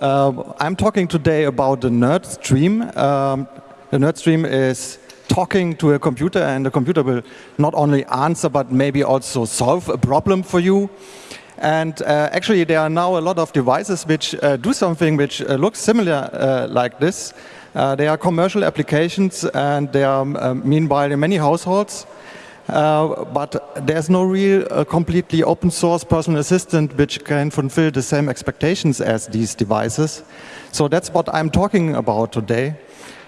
Uh, I'm talking today about the nerd stream. Um, the nerd stream is talking to a computer and the computer will not only answer but maybe also solve a problem for you. And uh, actually there are now a lot of devices which uh, do something which uh, looks similar uh, like this. Uh, they are commercial applications and they are um, meanwhile in many households. Uh, but there's no real uh, completely open source personal assistant which can fulfill the same expectations as these devices. So that's what I'm talking about today.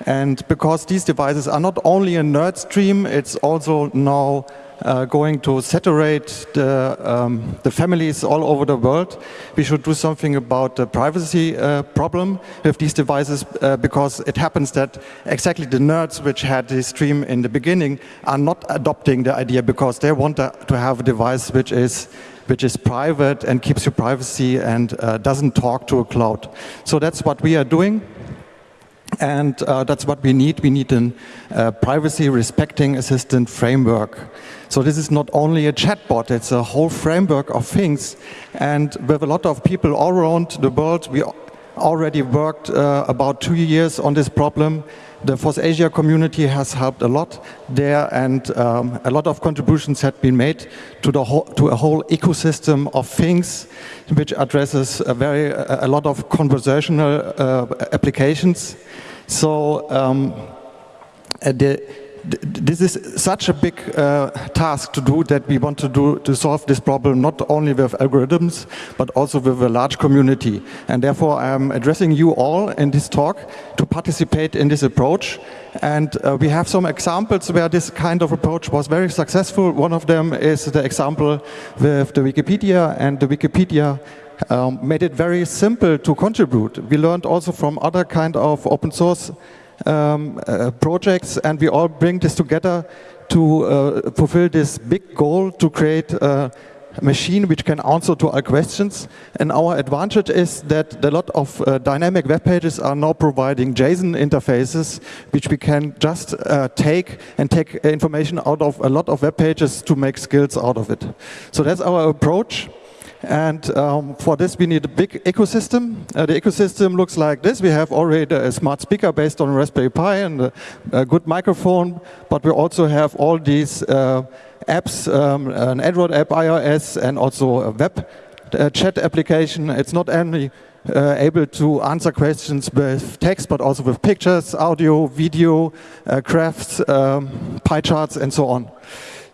And because these devices are not only a nerd stream, it's also now uh, going to saturate the, um, the, families all over the world. We should do something about the privacy uh, problem with these devices uh, because it happens that exactly the nerds which had this stream in the beginning are not adopting the idea because they want to have a device which is which is private and keeps your privacy and uh, doesn't talk to a cloud. So that's what we are doing. And uh, that's what we need. We need a uh, privacy respecting assistant framework. So this is not only a chatbot, it's a whole framework of things. And with a lot of people all around the world, we already worked uh, about two years on this problem. The FOSSASIA community has helped a lot there and um, a lot of contributions have been made to, the whole, to a whole ecosystem of things which addresses a, very, a lot of conversational uh, applications. So um, uh, the, this is such a big uh, task to do that we want to do to solve this problem not only with algorithms but also with a large community. And therefore I am addressing you all in this talk to participate in this approach. And uh, we have some examples where this kind of approach was very successful. One of them is the example with the Wikipedia. And the Wikipedia um, made it very simple to contribute. We learned also from other kind of open source um, uh, projects and we all bring this together to uh, fulfill this big goal to create a machine which can answer to our questions. And our advantage is that a lot of uh, dynamic web pages are now providing JSON interfaces which we can just uh, take and take information out of a lot of web pages to make skills out of it. So that's our approach. And um, for this, we need a big ecosystem. Uh, the ecosystem looks like this. We have already a smart speaker based on Raspberry Pi and a, a good microphone, but we also have all these uh, apps, um, an Android app, iOS, and also a web uh, chat application. It's not only uh, able to answer questions with text, but also with pictures, audio, video, uh, crafts, um, pie charts, and so on.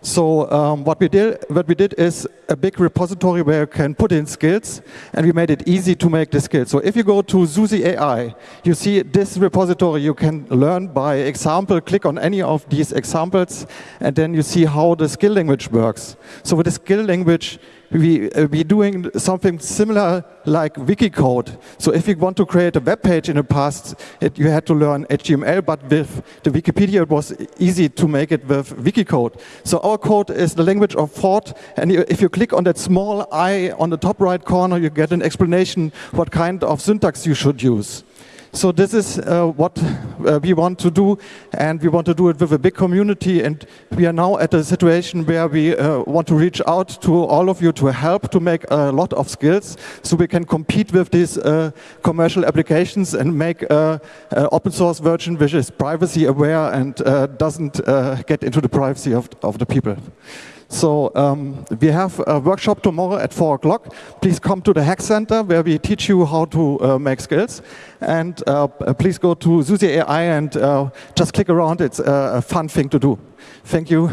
So um, what we did, what we did is a big repository where you can put in skills, and we made it easy to make the skills. So if you go to SUSI AI, you see this repository. You can learn by example. Click on any of these examples, and then you see how the skill language works. So with the skill language, we uh, we doing something similar like Wikicode. So if you want to create a web page in the past, it, you had to learn HTML, but with the Wikipedia it was easy to make it with Wikicode. So our code is the language of thought, and if you click on that small i on the top right corner, you get an explanation what kind of syntax you should use. So this is uh, what uh, we want to do, and we want to do it with a big community. And we are now at a situation where we uh, want to reach out to all of you to help to make a lot of skills, so we can compete with these uh, commercial applications and make an open source version which is privacy aware and uh, doesn't uh, get into the privacy of, of the people. So um, we have a workshop tomorrow at 4 o'clock. Please come to the Hack Center where we teach you how to uh, make skills. And uh, please go to SUSI AI and uh, just click around. It's a fun thing to do. Thank you.